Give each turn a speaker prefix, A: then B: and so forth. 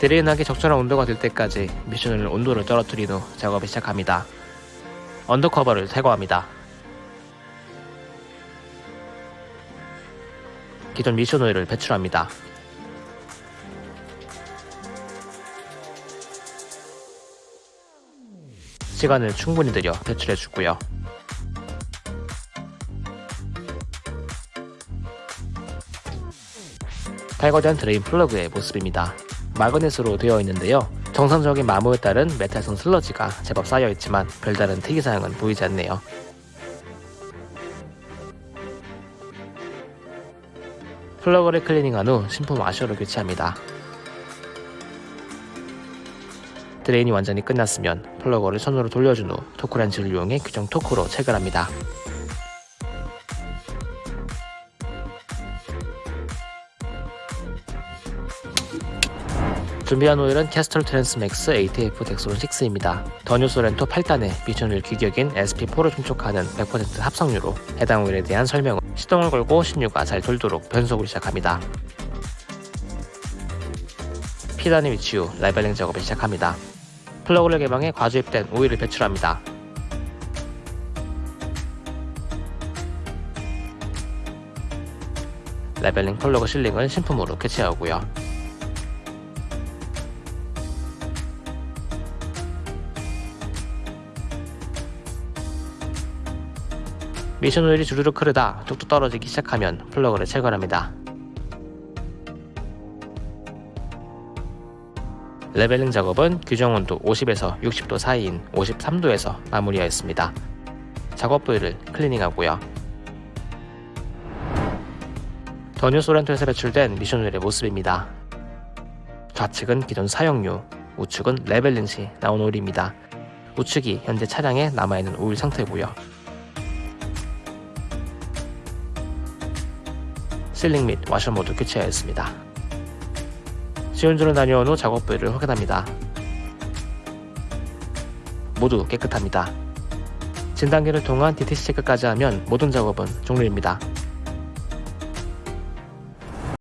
A: drain하기 적절한 온도가 될 때까지 미션을 온도를 떨어뜨린 후 작업을 시작합니다. undercover를 제거합니다. 기존 미션 오일을 배출합니다. 시간을 충분히 들여 배출해 주고요. 탈거된 드레인 플러그의 모습입니다. 마그넷으로 되어 있는데요. 정상적인 마모에 따른 메탈성 슬러지가 제법 쌓여 있지만 별다른 특이사항은 보이지 않네요. 플러그를 클리닝한 후 신품 와셔로 교체합니다. 드레인이 완전히 끝났으면 플러그를 손으로 돌려준 후 토크렌치를 이용해 규정 토크로 체결합니다. 준비한 오일은 Castrol Transmax ATF Dexron 6입니다. 더 뉴 쏘렌토 8단의 미션을 규격인 SP4를 충족하는 100% 합성유로 해당 오일에 대한 설명은 시동을 걸고 신유가 잘 돌도록 변속을 시작합니다. P단에 위치 후 레벨링 작업을 시작합니다. 플러그를 개방해 과주입된 오일을 배출합니다. 레벨링 플러그 실링을 신품으로 교체하고요. 미션 오일이 주르륵 흐르다 뚝뚝 떨어지기 시작하면 플러그를 체결합니다. 레벨링 작업은 규정 온도 50에서 60도 사이인 53도에서 마무리하였습니다. 작업 부위를 클리닝하고요. 더 뉴 쏘렌토에서 배출된 미션 오일의 모습입니다. 좌측은 기존 사용유, 우측은 레벨링 시 나온 오일입니다. 우측이 현재 차량에 남아있는 오일 상태고요. 실링 및 와셔 모두 교체하였습니다. 시운전을 다녀온 후 작업 부위를 확인합니다. 모두 깨끗합니다. 진단기를 통한 DTC 체크까지 하면 모든 작업은 종료입니다.